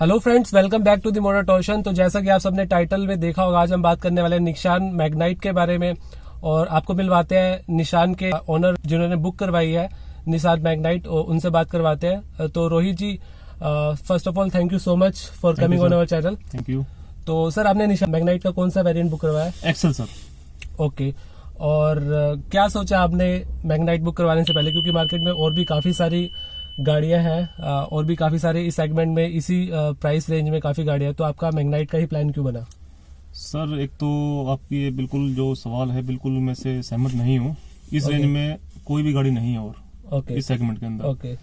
Hello friends welcome back to the motor torsion तो जैसा कि आप सबने टाइटल में देखा होगा आज हम बात करने वाले हैं निशान मैग्नाइट के बारे में और आपको मिलवाते हैं निशान के ओनर जिन्होंने बुक करवाई है निशान मैग्नाइट और उनसे बात करवाते हैं। तो Rohit ji first of all thank you so much for coming on. Our channel thank you तो सर आपने निशान मैग्नाइट का कौन सा वेरियंट बुक करवाया? एक्सेल सर ओके और क्या सोचा आपने मैग्नाइट बुक करवाने से पहले? क्योंकि मार्केट में और भी काफ़ी सारी गाड़ियाँ हैं और भी काफ़ी सारे इस सेगमेंट में इसी प्राइस रेंज में काफ़ी गाड़ियाँ हैं। तो आपका मैग्नाइट का ही प्लान क्यों बना? सर एक तो आपकी ये बिल्कुल जो सवाल है बिल्कुल मैं से सहमत नहीं हूँ। इस Okay. रेंज में कोई भी गाड़ी नहीं है और ओके इस सेगमेंट के अंदर। ओके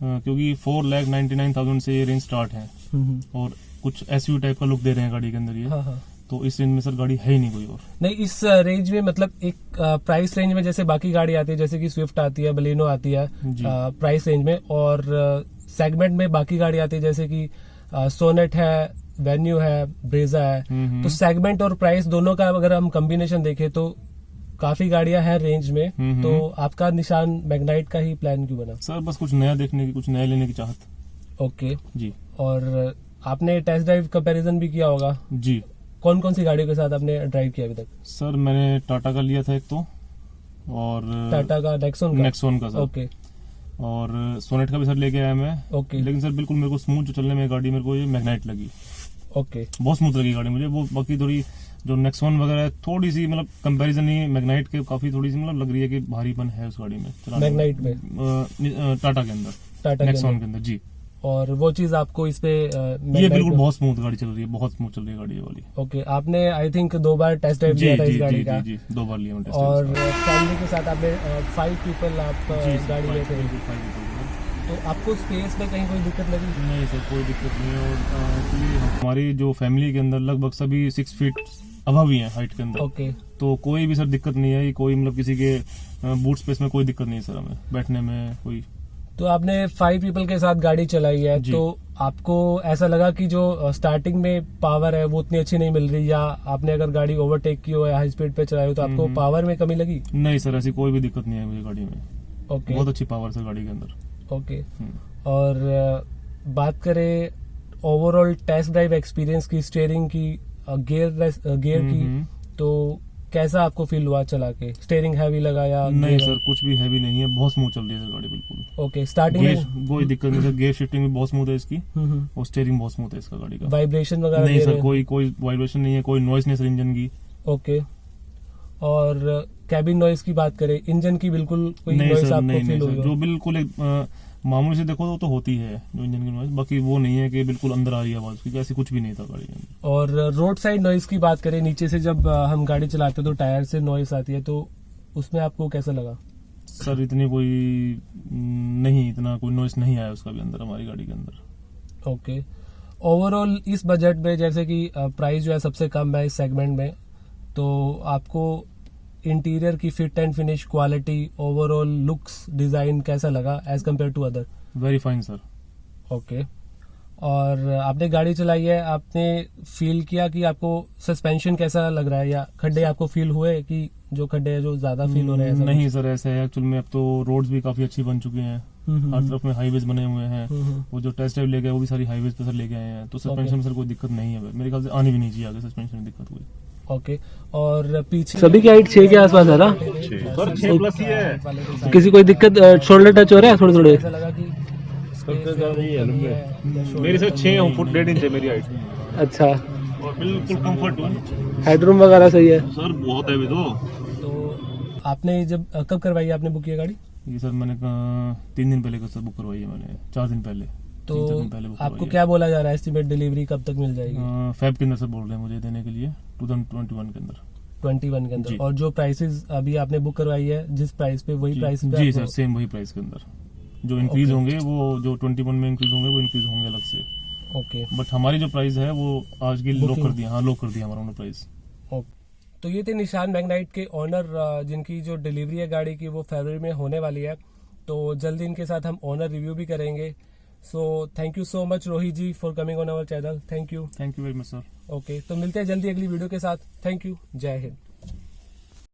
क्योंकि four lakh ninety nine thousand से ये रेंज स्टार्ट है। हम्म, और कुछ एस टाइप का लुक दे रहे हैं गाड़ी के अंदर ये। हाँ हाँ। तो इस रेंज में सर गाड़ी है ही नहीं कोई और। नहीं इस रेंज में मतलब एक प्राइस रेंज में जैसे बाकी गाड़ी आती है जैसे कि स्विफ्ट आती है बलेनो आती है प्राइस रेंज में और सेगमेंट में बाकी गाड़ी आती है जैसे कि सोनेट है वेन्यू है ब्रेजा है। हम्म, हम्म। तो सेगमेंट और प्राइस दोनों का अगर हम कॉम्बिनेशन देखें तो काफ़ी गाड़ियाँ हैं रेंज में। हम्म, तो आपका निशान मैग्नाइट का ही प्लान क्यों बना? सर बस कुछ नया देखने की कुछ नया लेने की चाहत। ओके जी। और आपने टेस्ट ड्राइव कंपैरिजन भी किया होगा। जी। कौन कौन सी गाड़ियों के साथ आपने ड्राइव किया अभी तक? सर मैंने टाटा का लिया था एक तो और टाटा का नेक्सोन का? नेक्सोन का सर। ओके। और सोनेट का भी सर लेके आया मैं। ओके। लेकिन सर बिल्कुल मेरे को स्मूथ जो चलने में गाड़ी मेरे को ये मैग्नाइट लगी। ओके। बहुत स्मूथ लगी गाड़ी मुझे। वो बाकी थोड़ी जो नेक्सॉन वगैरह है थोड़ी सी मतलब कंपैरिजन ही मैग्नाइट के काफ़ी थोड़ी सी मतलब लग रही है कि भारीपन है उस गाड़ी में। मैग्नाइट में टाटा के अंदर। टाटा नेक्सोन के अंदर जी। और वो चीज़ आपको इस पे अ, ये बिल्कुल बहुत स्मूथ गाड़ी चल रही है बहुत स्मूथ चल रही है गाड़ी वाली। ओके आपने आई थिंक दो बार टेस्ट ड्राइव किया था इस गाड़ी जी का। जी जी दो बार लिया मैंने और फैमिली के साथ आपने फाइव पीपल आप गाड़ी people हैं। तो आपको स्पेस में कहीं कोई दिक्कत लगी? नहीं सर कोई दिक्कत नहीं और एक्चुअली हमारी जो फैमिली के अंदर लगभग सभी सिक्स फीट अभाव ही है हाइट के अंदर। ओके तो कोई भी सर दिक्कत नहीं है कोई मतलब किसी के बूट स्पेस में कोई दिक्कत नहीं है सर हमें। बैठने में कोई तो आपने फाइव पीपल के साथ गाड़ी चलाई है। तो आपको ऐसा लगा कि जो स्टार्टिंग में पावर है वो उतनी अच्छी नहीं मिल रही या आपने अगर गाड़ी ओवरटेक की हो या हाई स्पीड पे चलाई हो तो आपको हम्म। पावर में कमी लगी नहीं सर ऐसी कोई भी दिक्कत नहीं है मुझे गाड़ी में ओके बहुत अच्छी पावर सर गाड़ी के अंदर ओके हम्म। और बात करें ओवरऑल टेस्ट ड्राइव एक्सपीरियंस की स्टेयरिंग की गियर गियर की हम्म। तो कैसा आपको फील हुआ चला के? स्टेयरिंग हैवी लगा या नहीं सर कुछ भी हैवी नहीं है बहुत स्मूथ चल रही है सर गाड़ी बिल्कुल। ओके स्टार्टिंग कोई दिक्कत नहीं सर गेयर शिफ्टिंग भी बहुत स्मूथ है इसकी हम्म, और स्टेयरिंग बहुत स्मूथ है इसका गाड़ी का। वाइब्रेशन वगैरह नहीं सर कोई कोई वाइब्रेशन नहीं है कोई नॉइस नहीं सर इंजन की। ओके और कैबिन नॉइस की बात करें इंजन की बिल्कुल कोई नॉइस आपको फील हुई जो बिल्कुल अ, मामूली से देखो तो, तो होती है जो इंजन की नॉइस बाकी वो नहीं है कि बिल्कुल अंदर आ रही है आवाज़ क्योंकि ऐसी कुछ भी नहीं था गाड़ी अंदर और रोड साइड नॉइस की बात करें नीचे से जब हम गाड़ी चलाते हैं तो टायर से नॉइस आती है तो उसमें आपको कैसा लगा? सर इतनी कोई नहीं इतना कोई नॉइस नहीं आया उसका भी अंदर हमारी गाड़ी के अंदर। ओके। ओवरऑल इस बजट में जैसे कि प्राइस जो है सबसे कम है इस सेगमेंट में तो आपको इंटीरियर की fit and finish quality overall looks design कैसा लगा as compare to other very fine sir okay और आपने गाड़ी चलाई है आपने फील किया कि आपको सस्पेंशन कैसा लग रहा है या खड्डे आपको फील हुए कि जो खड्डे हैं जो ज़्यादा फील हो रहे हैं नहीं सर ऐसा है। एक्चुअल में अब तो रोड्स भी काफ़ी अच्छी बन चुके हैं। हम्म, हर हम्म, तरफ़ में हाईवेज बने हुए हैं। हम्म, हम्म। वो जो टेस्ट ड्राइव लेके वो भी सारी हाईवेज पे सर लेके आए हैं। तो सस्पेंशन में सर कोई दिक्कत नहीं है। मेरे ख्याल से आनी भी नहीं चाहिए आगे सस्पेंशन में दिक्कत हुई ओके और पीछे सभी की हाइट छह के आसपास है ना? ही है। किसी कोई दिक्कत शोल्डर टच हो रहा है? थोड़े थोड़े है, मेरी कमी छह फुट डेढ़ इंच है मेरी हाइट अच्छा। बिल्कुल कंफर्ट हूँ। हेडरूम वगैरह सही है? सर बहुत है भी तो। तो आपने जब कब करवाई आपने बुक किया गाड़ी? ये सर मैंने तीन दिन पहले सर बुक करवाई है मैंने चार दिन पहले। तो आपको क्या बोला जा रहा है? एस्टिमेट डिलीवरी कब तक मिल जाएगी? फैब के अंदर सर बोल रहे हैं मुझे देने के लिए टू थाउज़ेंड ट्वेंटी वन के अंदर। ट्वेंटी वन के अंदर। और जो प्राइसेस अभी आपने बुक करवाई है जिस प्राइस पे वही प्राइस पे जी सर सेम वही प्राइस के अंदर। जो इंक्रीज होंगे वो जो ट्वेंटी वन में इंक्रीज होंगे वो इंक्रीज होंगे अलग से। ओके बट हमारी जो प्राइस है वो आज की Booking. कर दिया हाँ लॉक कर दिया हमारा उन्होंने प्राइस ओके तो ये थे निशान मैग्नाइट के ऑनर जिनकी जो डिलीवरी है गाड़ी की वो फरवरी में होने वाली है। तो जल्दी इनके साथ हम ऑनर रिव्यू भी करेंगे। So thank you so much Rohit ji for coming on our channel thank you thank you very much sir okay तो मिलते हैं जल्दी अगली वीडियो के साथ. थैंक यू जय हिंद